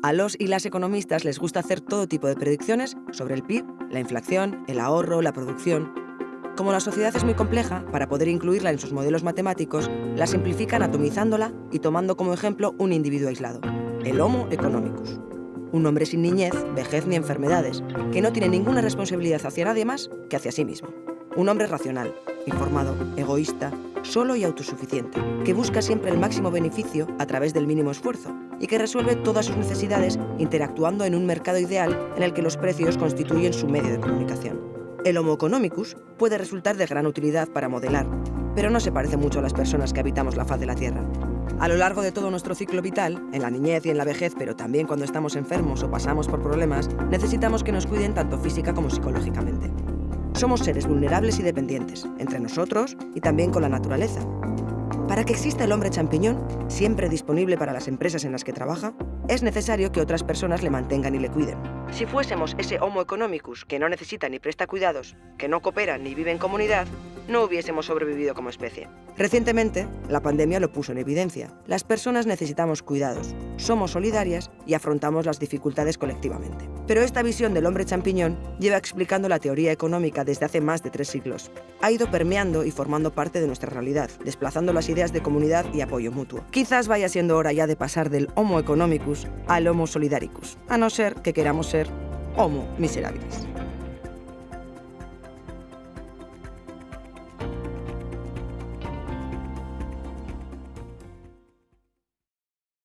A los y las economistas les gusta hacer todo tipo de predicciones sobre el PIB, la inflación, el ahorro, la producción. Como la sociedad es muy compleja, para poder incluirla en sus modelos matemáticos, la simplifican atomizándola y tomando como ejemplo un individuo aislado, el Homo economicus. Un hombre sin niñez, vejez ni enfermedades, que no tiene ninguna responsabilidad hacia nadie más que hacia sí mismo. Un hombre racional, informado, egoísta, solo y autosuficiente, que busca siempre el máximo beneficio a través del mínimo esfuerzo y que resuelve todas sus necesidades interactuando en un mercado ideal en el que los precios constituyen su medio de comunicación. El Homo economicus puede resultar de gran utilidad para modelar, pero no se parece mucho a las personas que habitamos la faz de la Tierra. A lo largo de todo nuestro ciclo vital, en la niñez y en la vejez, pero también cuando estamos enfermos o pasamos por problemas, necesitamos que nos cuiden tanto física como psicológicamente. Somos seres vulnerables y dependientes, entre nosotros y también con la naturaleza. Para que exista el hombre champiñón, siempre disponible para las empresas en las que trabaja, es necesario que otras personas le mantengan y le cuiden. Si fuésemos ese Homo economicus que no necesita ni presta cuidados, que no coopera ni vive en comunidad, no hubiésemos sobrevivido como especie. Recientemente, la pandemia lo puso en evidencia. Las personas necesitamos cuidados, somos solidarias y afrontamos las dificultades colectivamente. Pero esta visión del hombre champiñón lleva explicando la teoría económica desde hace más de tres siglos. Ha ido permeando y formando parte de nuestra realidad, desplazando las ideas de comunidad y apoyo mutuo. Quizás vaya siendo hora ya de pasar del Homo economicus al Homo solidaricus, a no ser que queramos ser Homo miserabilis.